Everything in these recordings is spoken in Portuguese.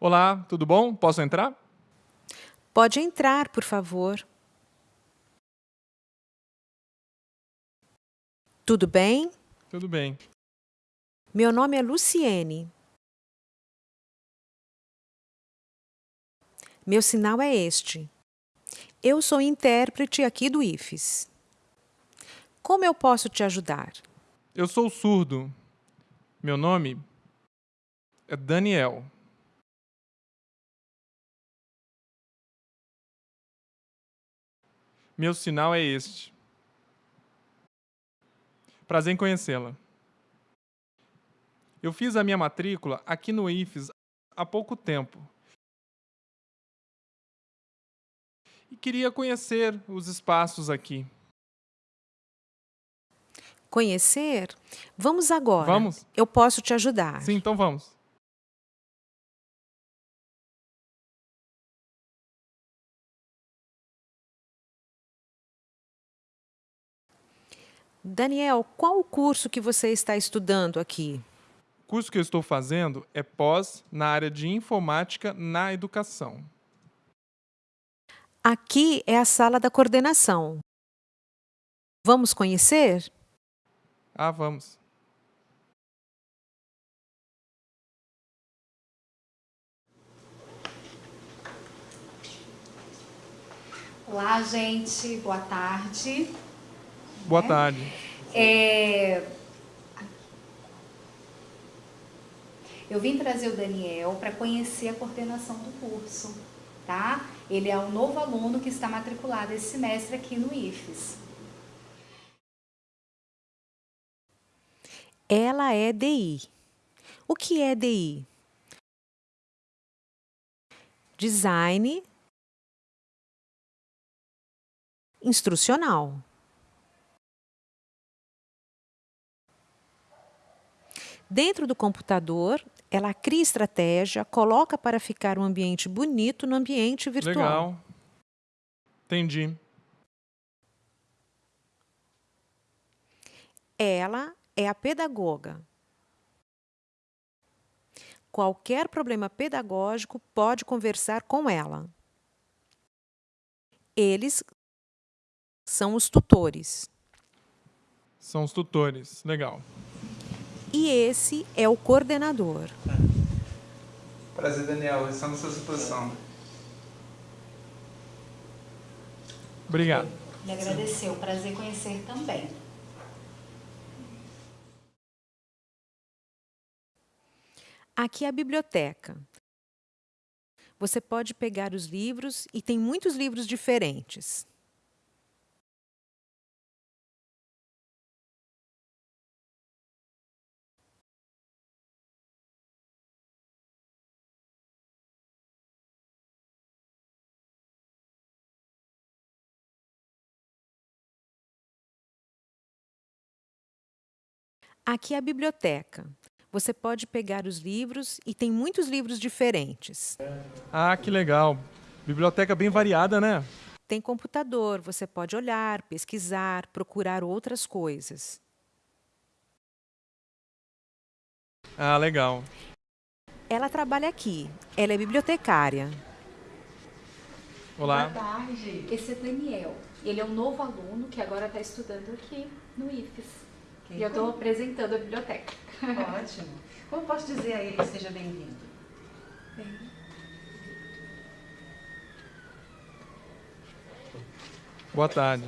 Olá, tudo bom? Posso entrar? Pode entrar, por favor. Tudo bem? Tudo bem. Meu nome é Luciene. Meu sinal é este. Eu sou intérprete aqui do IFES. Como eu posso te ajudar? Eu sou surdo. Meu nome é Daniel. Meu sinal é este. Prazer em conhecê-la. Eu fiz a minha matrícula aqui no IFES há pouco tempo. E queria conhecer os espaços aqui. Conhecer? Vamos agora. Vamos? Eu posso te ajudar. Sim, então vamos. Daniel, qual o curso que você está estudando aqui? O curso que eu estou fazendo é pós na área de informática na educação. Aqui é a sala da coordenação. Vamos conhecer? Ah, vamos. Olá, gente. Boa tarde. Boa tarde. É... Eu vim trazer o Daniel para conhecer a coordenação do curso, tá? Ele é um novo aluno que está matriculado esse semestre aqui no IFES. Ela é DI. O que é DI? Design instrucional. Dentro do computador, ela cria estratégia, coloca para ficar um ambiente bonito no ambiente virtual. Legal. Entendi. Ela é a pedagoga. Qualquer problema pedagógico pode conversar com ela. Eles são os tutores. São os tutores. Legal. E esse é o coordenador. Prazer, Daniel. Estamos à sua disposição. Obrigado. Ele agradeceu. Prazer conhecer também. Aqui é a biblioteca. Você pode pegar os livros e tem muitos livros diferentes. Aqui é a biblioteca. Você pode pegar os livros e tem muitos livros diferentes. Ah, que legal. Biblioteca bem variada, né? Tem computador, você pode olhar, pesquisar, procurar outras coisas. Ah, legal. Ela trabalha aqui. Ela é bibliotecária. Olá. Boa tarde. Esse é Daniel. Ele é um novo aluno que agora está estudando aqui no IFES. E eu estou apresentando a biblioteca. Ótimo. Como posso dizer a ele que seja bem-vindo? Boa tarde.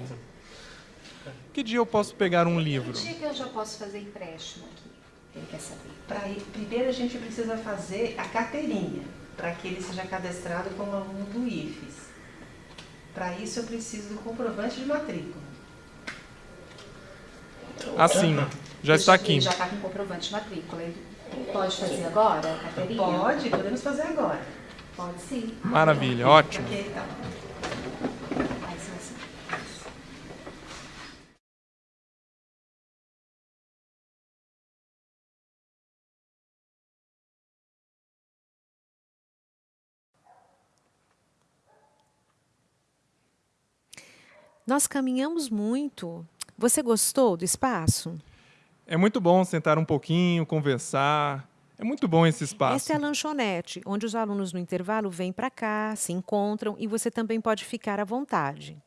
Que dia eu posso pegar um livro? Que dia que eu já posso fazer empréstimo aqui? Ele quer saber. Pra ir, primeiro a gente precisa fazer a carteirinha, para que ele seja cadastrado como aluno do IFES. Para isso eu preciso do comprovante de matrícula. Assim, já está aqui. Já está com comprovante de matrícula. Pode fazer agora a carteirinha? Pode, podemos fazer agora. Pode sim. Maravilha, ótimo. Ok, então. Nós caminhamos muito. Você gostou do espaço? É muito bom sentar um pouquinho, conversar. É muito bom esse espaço. Essa é a lanchonete, onde os alunos no intervalo vêm para cá, se encontram e você também pode ficar à vontade.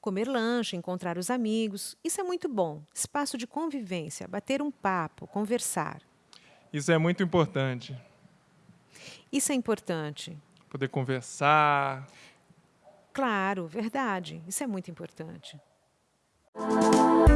Comer lanche, encontrar os amigos, isso é muito bom. Espaço de convivência, bater um papo, conversar. Isso é muito importante. Isso é importante. Poder conversar. Claro, verdade. Isso é muito importante. Música